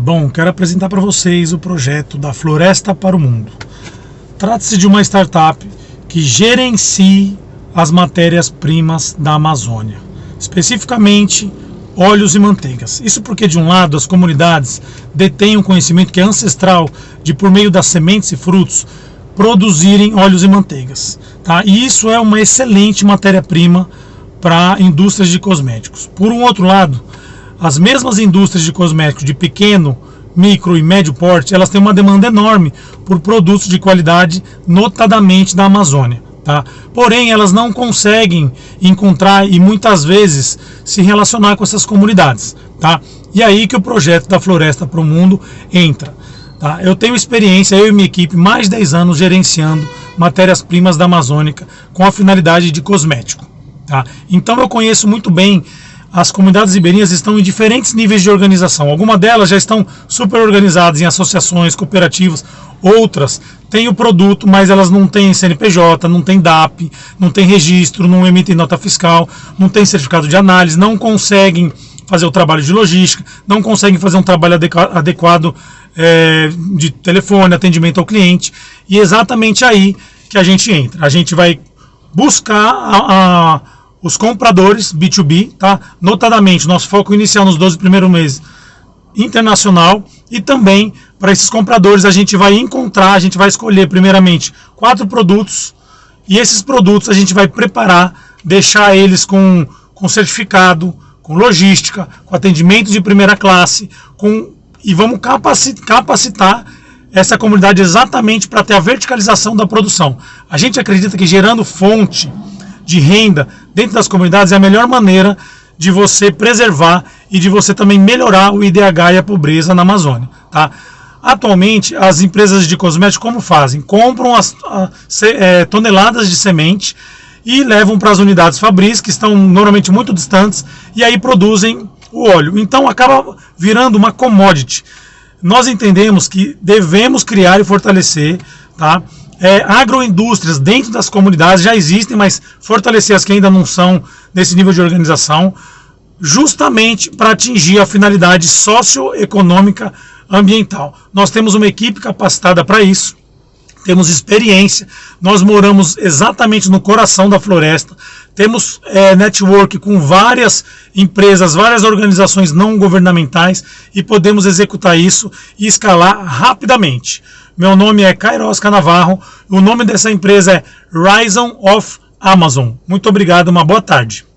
Bom, quero apresentar para vocês o projeto da Floresta para o Mundo. Trata-se de uma startup que gerencia as matérias-primas da Amazônia, especificamente óleos e manteigas. Isso porque, de um lado, as comunidades detêm um conhecimento que é ancestral de, por meio das sementes e frutos, produzirem óleos e manteigas. Tá? E isso é uma excelente matéria-prima para indústrias de cosméticos. Por um outro lado, as mesmas indústrias de cosméticos de pequeno, micro e médio porte, elas têm uma demanda enorme por produtos de qualidade, notadamente da Amazônia. Tá? Porém, elas não conseguem encontrar e muitas vezes se relacionar com essas comunidades. Tá? E aí que o projeto da Floresta para o Mundo entra. Tá? Eu tenho experiência, eu e minha equipe, mais de 10 anos gerenciando matérias-primas da Amazônica com a finalidade de cosmético. Tá? Então eu conheço muito bem as comunidades ribeirinhas estão em diferentes níveis de organização. Algumas delas já estão super organizadas em associações, cooperativas, outras têm o produto, mas elas não têm CNPJ, não têm DAP, não têm registro, não emitem nota fiscal, não têm certificado de análise, não conseguem fazer o trabalho de logística, não conseguem fazer um trabalho adequado é, de telefone, atendimento ao cliente. E é exatamente aí que a gente entra. A gente vai buscar a, a os compradores B2B, tá? Notadamente, nosso foco inicial nos 12 primeiros meses internacional e também para esses compradores a gente vai encontrar, a gente vai escolher primeiramente quatro produtos e esses produtos a gente vai preparar, deixar eles com, com certificado, com logística, com atendimento de primeira classe, com e vamos capacitar, capacitar essa comunidade exatamente para ter a verticalização da produção. A gente acredita que gerando fonte de renda dentro das comunidades é a melhor maneira de você preservar e de você também melhorar o IDH e a pobreza na Amazônia. Tá? Atualmente, as empresas de cosméticos como fazem? Compram as, é, toneladas de semente e levam para as unidades Fabris, que estão normalmente muito distantes, e aí produzem o óleo. Então acaba virando uma commodity. Nós entendemos que devemos criar e fortalecer tá, é, agroindústrias dentro das comunidades já existem, mas fortalecer as que ainda não são nesse nível de organização, justamente para atingir a finalidade socioeconômica ambiental. Nós temos uma equipe capacitada para isso, temos experiência, nós moramos exatamente no coração da floresta, temos é, network com várias empresas, várias organizações não governamentais e podemos executar isso e escalar rapidamente. Meu nome é Kairos Canavarro. O nome dessa empresa é Ryzen of Amazon. Muito obrigado, uma boa tarde.